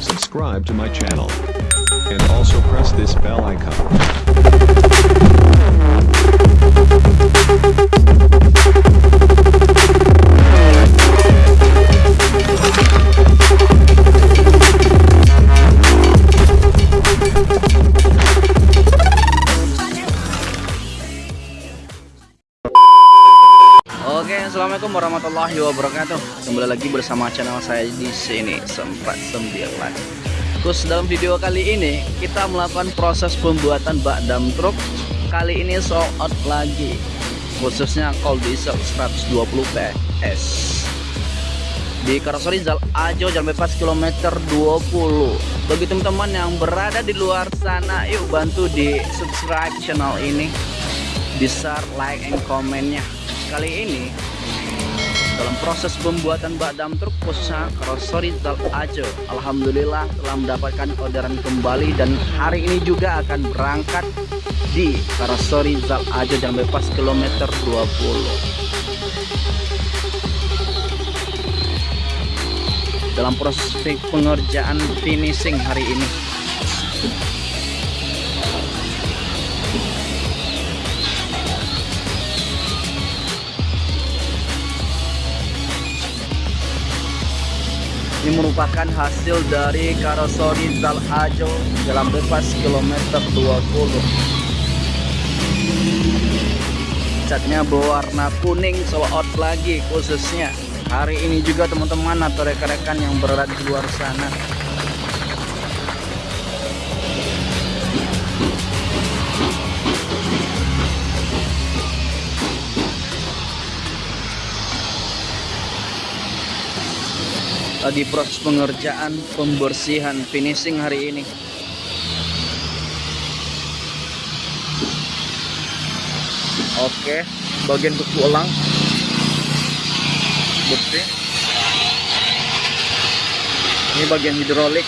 Subscribe to my channel. And also press this bell icon. Assalamualaikum warahmatullahi wabarakatuh. Kembali lagi bersama channel saya di sini sempat sembilan. Terus dalam video kali ini kita melakukan proses pembuatan bak dam truk. Kali ini sold out lagi, khususnya call diesel 120 PS di Karoseri Zal Ajo Jalan Bebas kilometer 20 bagi teman-teman yang berada di luar sana yuk bantu di subscribe channel ini share like and komennya kali ini dalam proses pembuatan bak dam truk khususnya Karoseri Zal Ajo Alhamdulillah telah mendapatkan orderan kembali dan hari ini juga akan berangkat di Karoseri Zal Ajo Jalan Bebas kilometer 20 dalam proses pengerjaan finishing hari ini ini merupakan hasil dari karoseri Zal Ajo dalam bebas kilometer 20 catnya berwarna kuning sold out lagi khususnya. Hari ini juga teman-teman atau rekan-rekan yang berada di luar sana lagi proses pengerjaan pembersihan finishing hari ini. Oke bagian untuk tulang bersih ini bagian hidrolik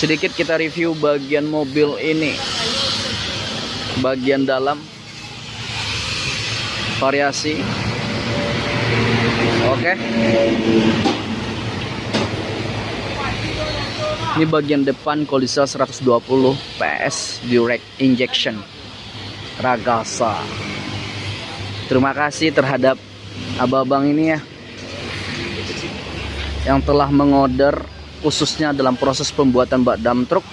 sedikit kita review bagian mobil ini. Bagian dalam. Variasi. Oke. Ini bagian depan diesel 120 PS direct injection. Ragasa. Terima kasih terhadap abang-abang ini ya. Yang telah mengorder khususnya dalam proses pembuatan bak dam truk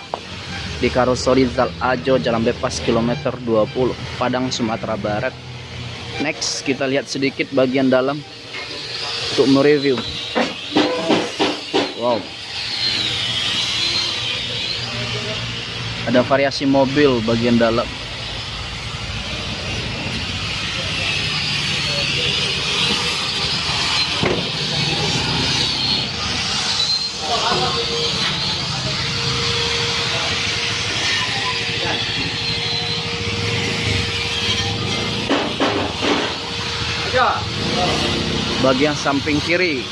di karoseri Zal Ajo Jalan Bebas kilometer 20 Padang Sumatera Barat. Next kita lihat sedikit bagian dalam untuk mereview. Wow. Ada variasi mobil bagian dalam bagian samping kiri.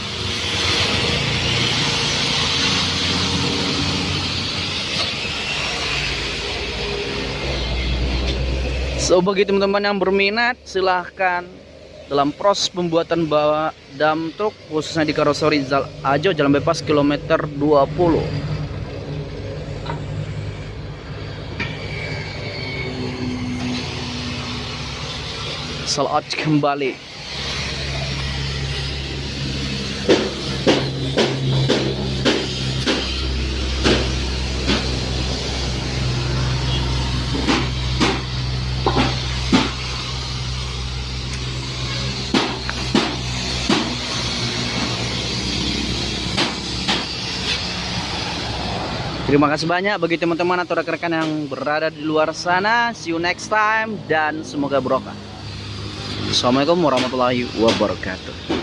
So bagi teman-teman yang berminat silahkan. Dalam proses pembuatan bawa dam truk khususnya di karoseri Zal Ajo Jalan Bebas kilometer 20 Salat kembali Terima kasih banyak bagi teman-teman atau rekan-rekan yang berada di luar sana. See you next time dan semoga berkah. Assalamualaikum warahmatullahi wabarakatuh.